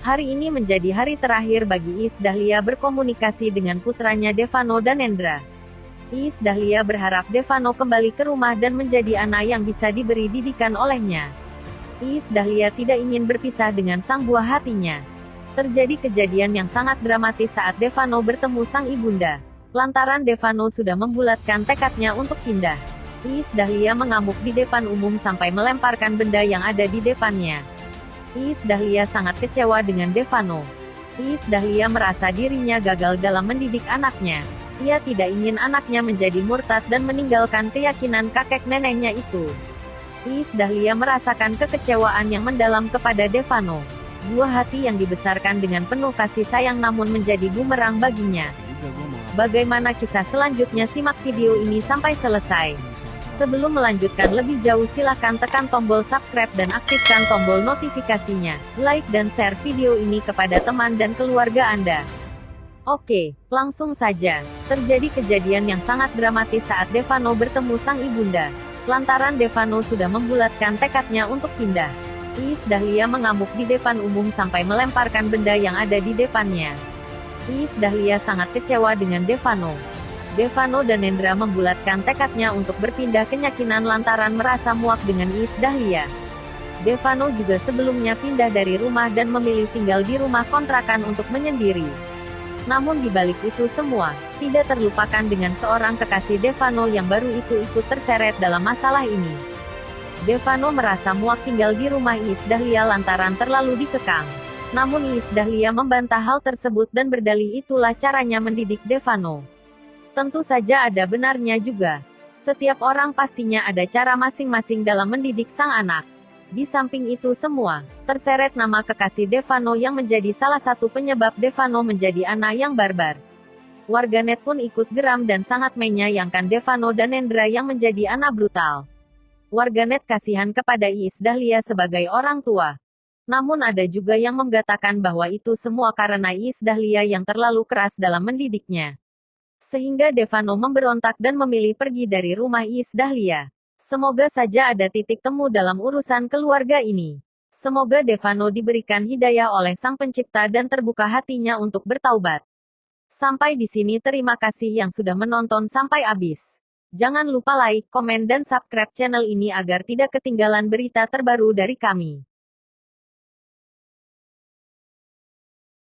Hari ini menjadi hari terakhir bagi Iis Dahlia berkomunikasi dengan putranya Devano dan Endra. Iis Dahlia berharap Devano kembali ke rumah dan menjadi anak yang bisa diberi didikan olehnya. Iis Dahlia tidak ingin berpisah dengan sang buah hatinya. Terjadi kejadian yang sangat dramatis saat Devano bertemu sang ibunda. Lantaran Devano sudah membulatkan tekadnya untuk pindah. Iis Dahlia mengamuk di depan umum sampai melemparkan benda yang ada di depannya. Iis Dahlia sangat kecewa dengan Devano. Iis Dahlia merasa dirinya gagal dalam mendidik anaknya. Ia tidak ingin anaknya menjadi murtad dan meninggalkan keyakinan kakek neneknya itu. Iis Dahlia merasakan kekecewaan yang mendalam kepada Devano. Buah hati yang dibesarkan dengan penuh kasih sayang namun menjadi bumerang baginya. Bagaimana kisah selanjutnya simak video ini sampai selesai. Sebelum melanjutkan lebih jauh silahkan tekan tombol subscribe dan aktifkan tombol notifikasinya. Like dan share video ini kepada teman dan keluarga Anda. Oke, langsung saja. Terjadi kejadian yang sangat dramatis saat Devano bertemu sang ibunda. Lantaran Devano sudah membulatkan tekadnya untuk pindah. Iis Dahlia mengamuk di depan umum sampai melemparkan benda yang ada di depannya. Iis Dahlia sangat kecewa dengan Devano. Devano dan Endra membulatkan tekadnya untuk berpindah kenyakinan lantaran merasa muak dengan Iis Dahlia. Devano juga sebelumnya pindah dari rumah dan memilih tinggal di rumah kontrakan untuk menyendiri. Namun di balik itu semua, tidak terlupakan dengan seorang kekasih Devano yang baru itu ikut terseret dalam masalah ini. Devano merasa muak tinggal di rumah Iis Dahlia lantaran terlalu dikekang. Namun Iis Dahlia membantah hal tersebut dan berdalih itulah caranya mendidik Devano. Tentu saja ada benarnya juga. Setiap orang pastinya ada cara masing-masing dalam mendidik sang anak. Di samping itu semua, terseret nama kekasih Devano yang menjadi salah satu penyebab Devano menjadi anak yang barbar. Warganet pun ikut geram dan sangat menyayangkan Devano dan Endra yang menjadi anak brutal. Warganet kasihan kepada Iis Dahlia sebagai orang tua. Namun ada juga yang mengatakan bahwa itu semua karena Iis Dahlia yang terlalu keras dalam mendidiknya. Sehingga Devano memberontak dan memilih pergi dari rumah Is Dahlia. Semoga saja ada titik temu dalam urusan keluarga ini. Semoga Devano diberikan hidayah oleh Sang Pencipta dan terbuka hatinya untuk bertaubat. Sampai di sini terima kasih yang sudah menonton sampai habis. Jangan lupa like, komen dan subscribe channel ini agar tidak ketinggalan berita terbaru dari kami.